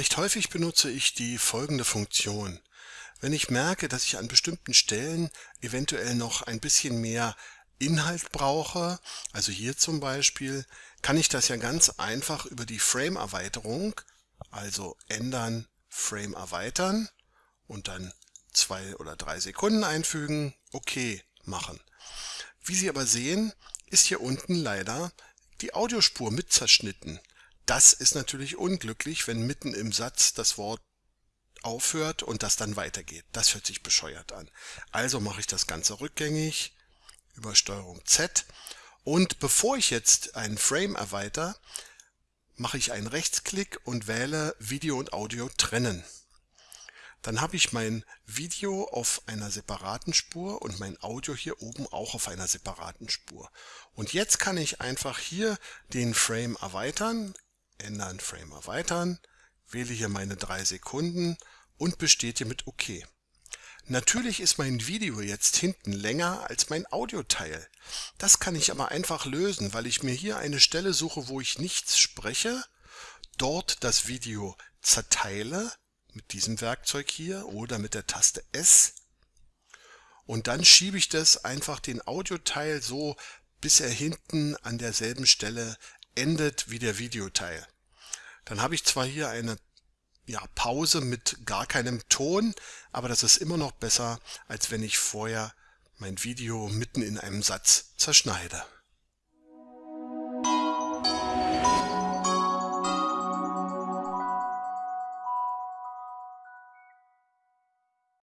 Recht häufig benutze ich die folgende Funktion. Wenn ich merke, dass ich an bestimmten Stellen eventuell noch ein bisschen mehr Inhalt brauche, also hier zum Beispiel, kann ich das ja ganz einfach über die Frame-Erweiterung, also ändern, Frame erweitern und dann zwei oder drei Sekunden einfügen, OK machen. Wie Sie aber sehen, ist hier unten leider die Audiospur mit zerschnitten. Das ist natürlich unglücklich, wenn mitten im Satz das Wort aufhört und das dann weitergeht. Das hört sich bescheuert an. Also mache ich das Ganze rückgängig über Steuerung Z und bevor ich jetzt einen Frame erweitere, mache ich einen Rechtsklick und wähle Video und Audio trennen. Dann habe ich mein Video auf einer separaten Spur und mein Audio hier oben auch auf einer separaten Spur. Und jetzt kann ich einfach hier den Frame erweitern, ändern, Frame erweitern, wähle hier meine drei Sekunden und bestätige mit OK. Natürlich ist mein Video jetzt hinten länger als mein Audioteil. Das kann ich aber einfach lösen, weil ich mir hier eine Stelle suche, wo ich nichts spreche, dort das Video zerteile mit diesem Werkzeug hier oder mit der Taste S und dann schiebe ich das einfach den Audioteil so, bis er hinten an derselben Stelle endet wie der Videoteil. Dann habe ich zwar hier eine ja, Pause mit gar keinem Ton, aber das ist immer noch besser, als wenn ich vorher mein Video mitten in einem Satz zerschneide.